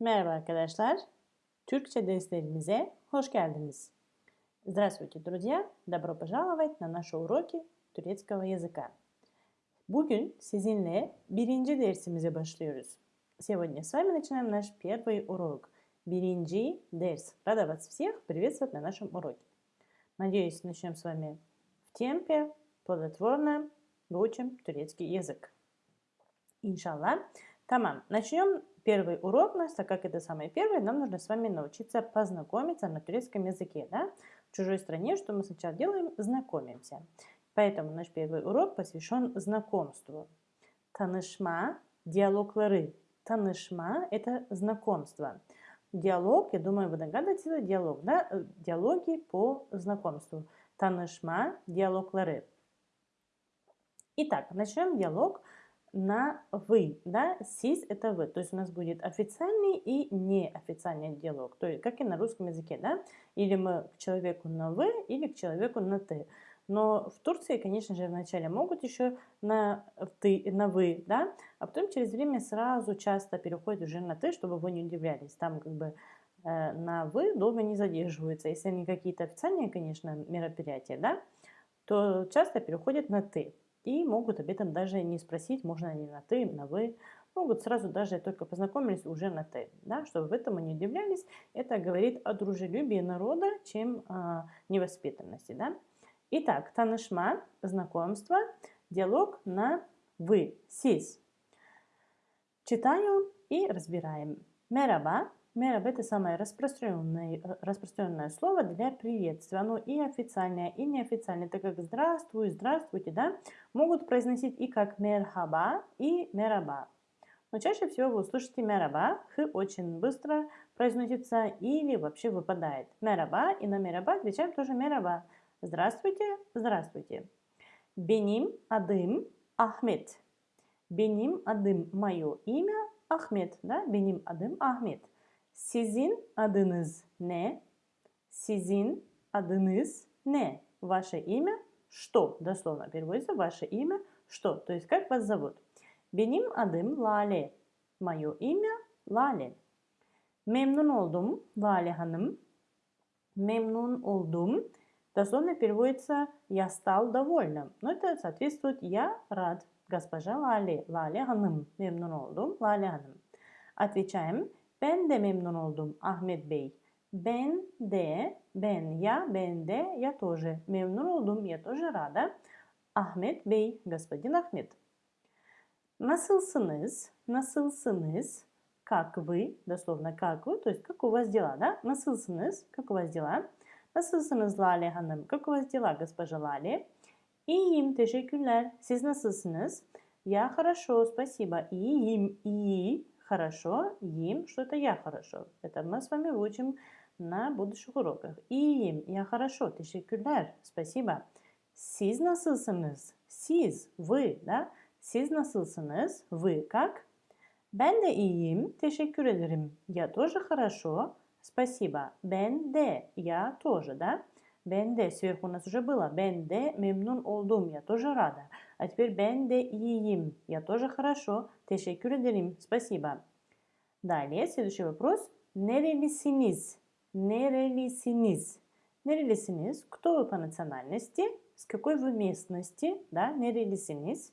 Merhaba arkadaşlar. Türkçe derslerimize hoş geldiniz. Здравствуйте, друзья! Добро пожаловать на наши уроки турецкого языка. Bugün sizinle birinci dersimize başlıyoruz. Сегодня с вами начинаем наш первый урок. Биринджи дерс. Рада вас всех приветствовать на нашем уроке. Надеюсь, начнем с вами в темпе, плодотворно, выучим турецкий язык. Иншаллах. Тамам. Начнем первый урок нас, так как это самый первый, нам нужно с вами научиться познакомиться на турецком языке. Да? В чужой стране, что мы сначала делаем? Знакомимся. Поэтому наш первый урок посвящен знакомству. Танышма, диалоглары. Танышма – это знакомство. Диалог, я думаю, вы догадываетесь, диалог, да? Э, диалоги по знакомству. Танышма, диалоглары. Итак, начнем диалог на «вы», да, «сис» — это «вы», то есть у нас будет официальный и неофициальный диалог, то есть как и на русском языке, да, или мы к человеку на «вы», или к человеку на «ты». Но в Турции, конечно же, вначале могут еще на «ты», на «вы», да, а потом через время сразу часто переходят уже на «ты», чтобы вы не удивлялись, там как бы э, на «вы» долго не задерживаются, если они какие-то официальные, конечно, мероприятия, да, то часто переходят на «ты». И могут об этом даже не спросить, можно ли на «ты», на «вы». Могут сразу даже только познакомились уже на «ты». Да? Чтобы в этом не удивлялись, это говорит о дружелюбии народа, чем о невоспитанности. Да? Итак, танышма, знакомство, диалог на «вы», «сис». Читаю и разбираем. Мераба, Мераб – это самое распространенное, э, распространенное слово для приветствия. Оно и официальное, и неофициальное, так как «здравствуй», «здравствуйте», да, могут произносить и как «мерхаба», и «мераба». Но чаще всего вы услышите «мераба», «х» очень быстро произносится или вообще выпадает. «Мераба» и на «мераба» отвечаем тоже «мераба». Здравствуйте, здравствуйте. Беним адым Ахмед. Беним адым – мое имя Ахмед. Да? Беним адым Ахмед. Sizin adınız ne? Sizin adınız не? Ваше имя что? Дословно переводится ваше имя что? То есть как вас зовут? Benim adım Lale. Мое имя Lale. Memnun oldum Lale Hanım. Memnun oldum. Дословно переводится «я стал довольным». Но это соответствует «я рад». Госпожа Лали, Лали Hanım. Memnun oldum Lale Hanım. Отвечаем Ben de memnun oldum Ahmet Bey. Ben de, ben я, ben de, я тоже. Memnun oldum, я тоже рада. Ahmet Bey, господин Ahmet. Nasılsınız? Nasılsınız? Как вы? Дословно как вы, то есть как у вас дела, да? Nasılsınız? Как у вас дела? Nasılsınız Lale Hanım? Как у вас дела, госпожа Lale? İyiyim, teşekkürler. Siz nasılsınız? Я хорошо, спасибо. İyiyim, iyi хорошо, им, что это я хорошо. Это мы с вами выучим на будущих уроках. İyiyim, я хорошо, teşekkürler, спасибо. Siz nasılsınız? Siz, вы, да? Siz nasılsınız? Вы как? Ben de iyiyim, teşekkür ederim. Я тоже хорошо, спасибо. De, я тоже, да? De, сверху у нас уже было. De, memnun oldum, я тоже рада. А теперь ben de iyiyim, я тоже хорошо, teşekkür ederim, спасибо. Далее, следующий вопрос. Nerelisiniz? Nerelisiniz? Nerelisiniz? Кто вы по национальности? С какой вы местности? Да, nerelisiniz?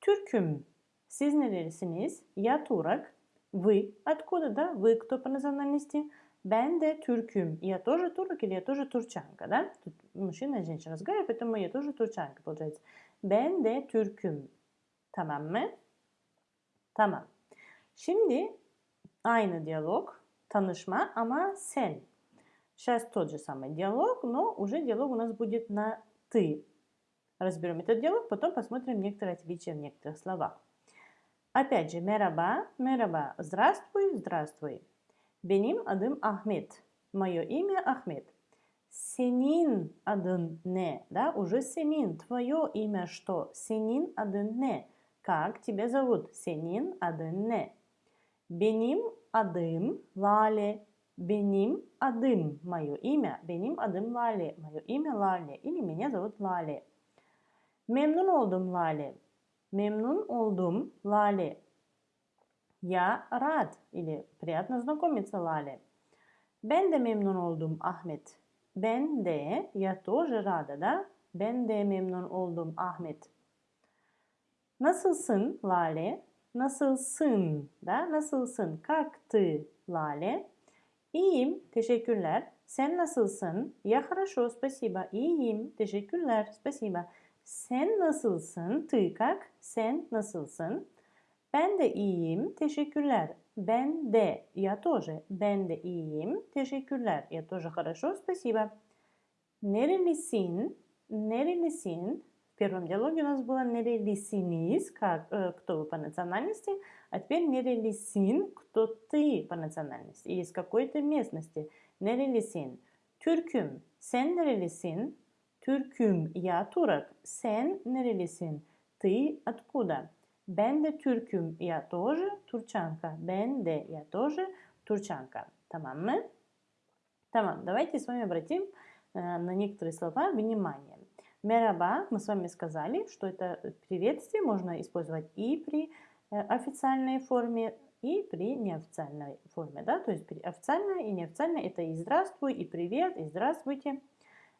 Türküm. Siz nerelisiniz? Я турок. Вы откуда, да? Вы кто по национальности? Ben de Türküm. Я тоже турок или я тоже турчанка, да? Тут мужчина и женщина разговаривают, поэтому я тоже турчанка, получается. Ben de Türküm. Tamam mı? Tamam. Şimdi Aynı diyalog, tanışma ama sen. Сейчас тот же самый диалог, но уже диалог у нас будет на «ты». Разберем этот диалог, потом посмотрим некоторые отличия в некоторых словах. Опять же, мераба, мераба, здравствуй, здравствуй. Benim adım Ahmet. Мое имя Ахмед. Senin adın ne? Да, уже senin, твое имя что? Senin adın ne? Как тебя зовут? Senin adın ne? Benim adım Lale. Benim adım, мое имя. Benim adım Lale. Мое имя Лале. Или меня зовут Лале. Memnun oldum Lale. Memnun oldum Lale. Я рад или приятно знакомиться Лале. Ben de memnun oldum Ahmet. Ben de, я тоже рада, да? Ben de memnun oldum Ahmet. Nasılsın Lale? Nasılsın da? Nasılsın? Как ты Lale? İyiyim, teşekkürler. Sen nasılsın? Я хорошо, спасибо. İyiyim, teşekkürler, спасибо. Sen nasılsın? Ты как? Sen nasılsın? Ben de iyiyim, teşekkürler. Ben de, я тоже. Ben de iyiyim, teşekkürler. Я тоже хорошо, спасибо. Nerelisin? Nerelisin? В первом диалоге у нас было нерелисинис, как э, кто вы по национальности, а теперь нерелисин, кто ты по национальности, из какой-то местности. Нерелисин. Türküm. Sen nerelisin? Türküm. Я турок. Sen nerelisin? Ты откуда? Ben de Türküm. Я тоже турчанка. Ben de. Я тоже турчанка. Tamam mı? Tamam. Давайте с вами обратим э, на некоторые слова внимание. Мераба, мы с вами сказали, что это приветствие можно использовать и при э, официальной форме, и при неофициальной форме. Да? То есть официальная и неофициальная это и здравствуй, и привет, и здравствуйте.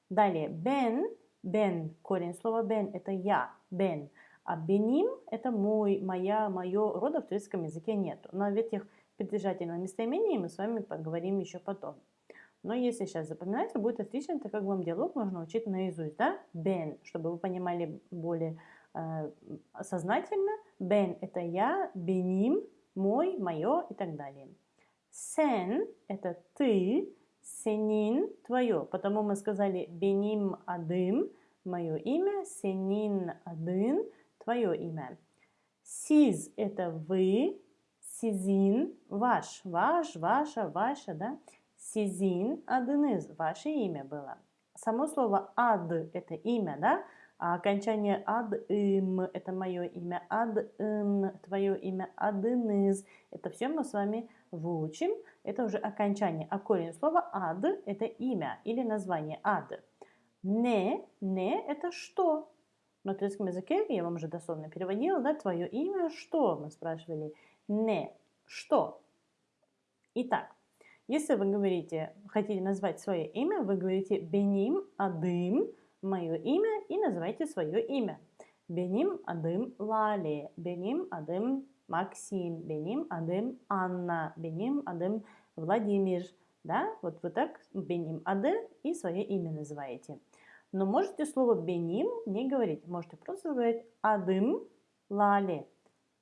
Далее, бен, бен, корень слова бен это я, бен. А беним это мой, моя, мое, рода в турецком языке нету. Но в этих притяжательных местоимений мы с вами поговорим еще потом. Но если сейчас запоминать, будет отлично, так как вам диалог нужно учить наизусть, да? Бен, чтобы вы понимали более э, сознательно. Бен – это я, беним – мой, мое и так далее. Сен – это ты, сенин – твое. Потому мы сказали беним адым – мое имя, сенин адын – твое имя. Сиз – это вы, сизин – ваш, ваш, ваша, ваша, да? Sizin adınız, ваше имя было. Само слово ад – это имя, да? А окончание ад им – это мое имя, ад ин – твое имя, адыныз – это все мы с вами выучим. Это уже окончание. А корень слова ад – это имя или название ад. Не, не – это что? На турецком языке, я вам уже дословно переводила, да, твое имя что? Мы спрашивали. Не, что? Итак, если вы говорите, хотите назвать свое имя, вы говорите Беним Адым, мое имя, и называйте свое имя. Беним Адым Лали, Беним Адым Максим, Беним Адым Анна, Беним Адым Владимир. Да, вот вы так Беним Ады и свое имя называете. Но можете слово Беним не говорить. Можете просто говорить Адым Лали.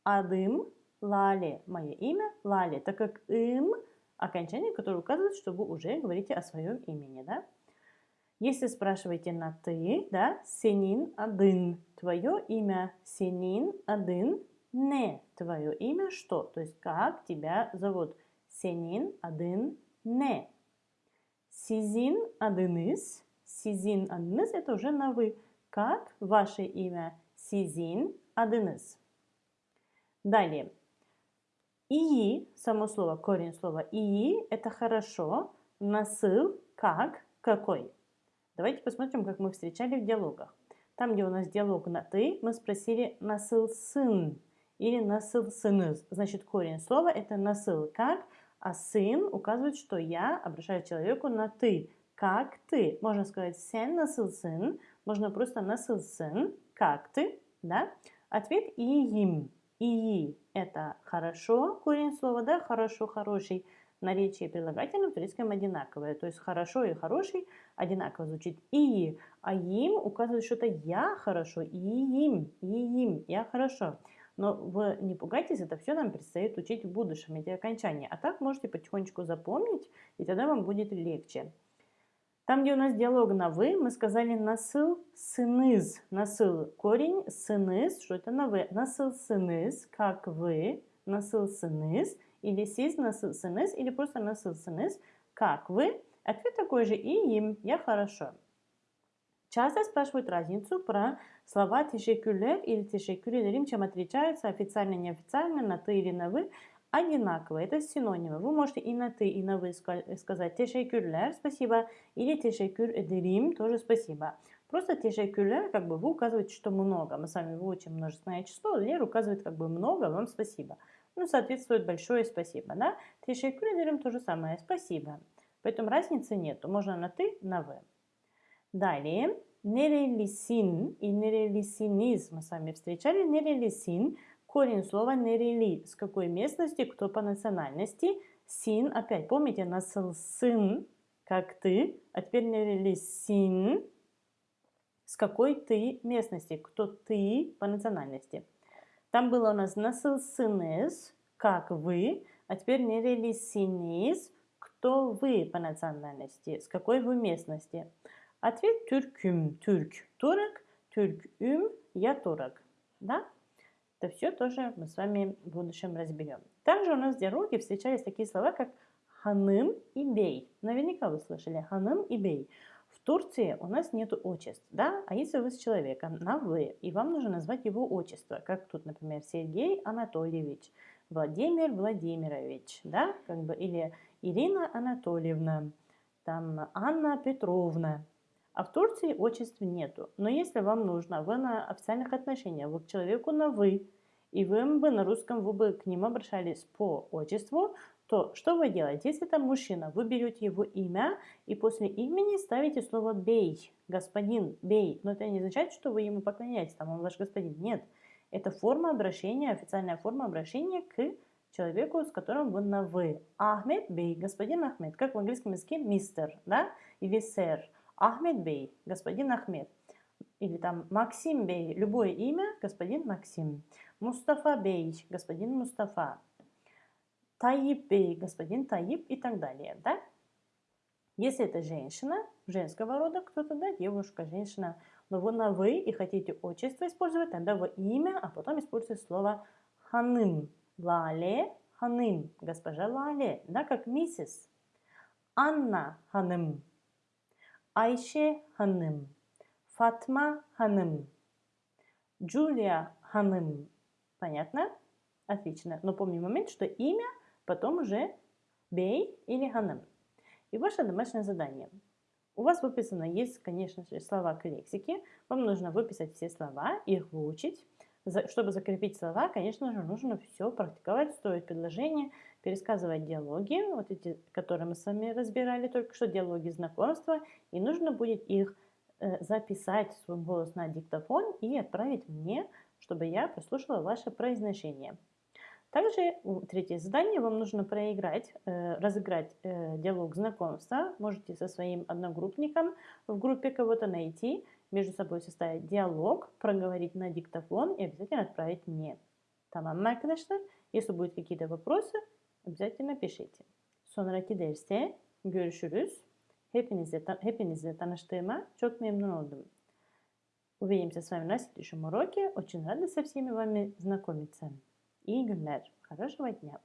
Адым Лали. Мое имя Лали. Так как им окончание, которое указывает, что вы уже говорите о своем имени, да? Если спрашиваете на «ты», да, «сенин адын» – твое имя, «сенин адын» – не твое имя, что? То есть как тебя зовут? «Сенин адын не». «Сизин адыныз», «сизин адыныз» – это уже на «вы». Как ваше имя? «Сизин адыныз». Далее. И, само слово, корень слова и, это хорошо, насыл, как, какой. Давайте посмотрим, как мы встречали в диалогах. Там, где у нас диалог на «ты», мы спросили «насыл сын» или «насыл сыныз». Значит, корень слова – это «насыл как», а «сын» указывает, что я обращаю человеку на «ты». Как ты? Можно сказать «сен насыл сын», можно просто «насыл сын», «как ты?», да? Ответ «и им». И это хорошо, корень слова, да, хорошо, хороший. Наречие прилагательного в турецком одинаковое. То есть хорошо и хороший одинаково звучит. И, а им указывает что-то я хорошо, и им, и им, я хорошо. Но вы не пугайтесь, это все нам предстоит учить в будущем, эти окончания. А так можете потихонечку запомнить, и тогда вам будет легче. Там, где у нас диалог на «вы», мы сказали «насыл сыныз». Насыл – корень, сыныз, что это на «вы». Насыл сыныз, как «вы», насыл сыныз, или сиз насыл сыныз, или просто насыл сыныз, как «вы». Ответ такой же «и им», «я хорошо». Часто спрашивают разницу про слова «тешекюлер» или «тешекюр ederim», чем отличаются официально, неофициально, на «ты» или на «вы» одинаково. Это синонимы. Вы можете и на ты, и на вы сказать тешекюрлер, спасибо, или тешекюр эдерим, тоже спасибо. Просто teşekkürler, как бы вы указываете, что много. Мы с вами выучим множественное число, Лер указывает как бы много, вам спасибо. Ну, соответствует большое спасибо, да? Teşekkür ederim то же самое, спасибо. Поэтому разницы нету, можно на ты, на вы. Далее, nerelisin и nerelisiniz мы с вами встречали. Nerelisin, корень слова nereli, с какой местности, кто по национальности. Син, опять помните, насылсын, как ты, а теперь nerelisin, с какой ты местности, кто ты по национальности. Там было у нас насылсыныз, как вы, а теперь nerelisinіз, кто вы по национальности, с какой вы местности. Ответ Türküm, Türk, турок, Türküm, я турок. Да? Это все тоже мы с вами в будущем разберем. Также у нас в диалоге встречались такие слова, как ханым и бей. Наверняка вы слышали ханым и бей. В Турции у нас нет отчеств, да? А если вы с человеком на «вы», и вам нужно назвать его отчество, как тут, например, Сергей Анатольевич, Владимир Владимирович, да? Как бы, или Ирина Анатольевна, там Анна Петровна, а в Турции отчеств нету. Но если вам нужно, вы на официальных отношениях, вы к человеку на «вы», и вы бы на русском вы бы к ним обращались по отчеству, то что вы делаете? Если это мужчина, вы берете его имя и после имени ставите слово «бей», господин, бей. Но это не означает, что вы ему поклоняетесь, там он ваш господин. Нет, это форма обращения, официальная форма обращения к человеку, с которым вы на «вы». Ахмед бей, господин Ахмед, как в английском языке мистер, да, или сэр. Ахмед Бей, господин Ахмед. Или там Максим Бей, любое имя, господин Максим. Мустафа Бей, господин Мустафа. Таиб Бей, господин Таиб и так далее, да? Если это женщина, женского рода кто-то, да, девушка, женщина, но вы на «вы» и хотите отчество использовать, тогда вы имя, а потом используйте слово «ханым». Лале, ханым, госпожа Лале, да, как миссис. Анна ханым, Ayşe Hanım, Fatma Hanım, Джулия Hanım. Понятно? Отлично. Но помни момент, что имя потом уже Бей или Hanım. И ваше домашнее задание. У вас выписано есть, конечно же, слова к лексике. Вам нужно выписать все слова, их выучить. Чтобы закрепить слова, конечно же, нужно все практиковать, строить предложения, пересказывать диалоги, вот эти, которые мы с вами разбирали только что, диалоги знакомства, и нужно будет их записать свой голос на диктофон и отправить мне, чтобы я прослушала ваше произношение. Также третье задание вам нужно проиграть, э, разыграть э, диалог знакомства. Можете со своим одногруппником в группе кого-то найти, между собой составить диалог, проговорить на диктофон и обязательно отправить мне. Tamam arkadaşlar. Если будут какие-то вопросы, обязательно пишите. Sonraki derste görüşürüz. Hepinizle, hepinizle tanıştığıma çok memnun oldum. Увидимся с вами на следующем уроке. Очень рада со всеми вами знакомиться. И günler. Хорошего дня.